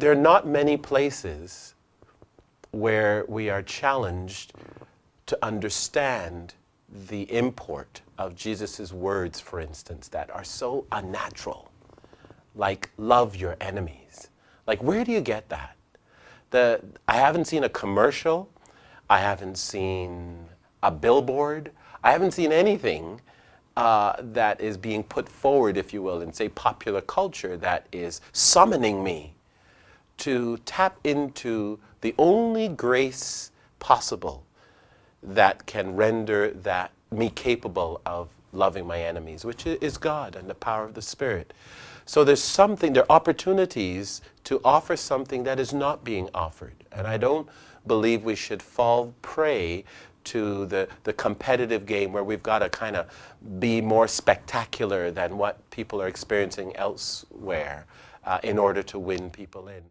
there are not many places where we are challenged to understand the import of Jesus' words, for instance, that are so unnatural, like love your enemies. Like, where do you get that? The, I haven't seen a commercial, I haven't seen a billboard, I haven't seen anything uh, that is being put forward, if you will, in, say, popular culture that is summoning me to tap into the only grace possible that can render that me capable of loving my enemies, which is God and the power of the Spirit. So there's something, there are opportunities to offer something that is not being offered. And I don't believe we should fall prey to the, the competitive game where we've got to kind of be more spectacular than what people are experiencing elsewhere uh, in order to win people in.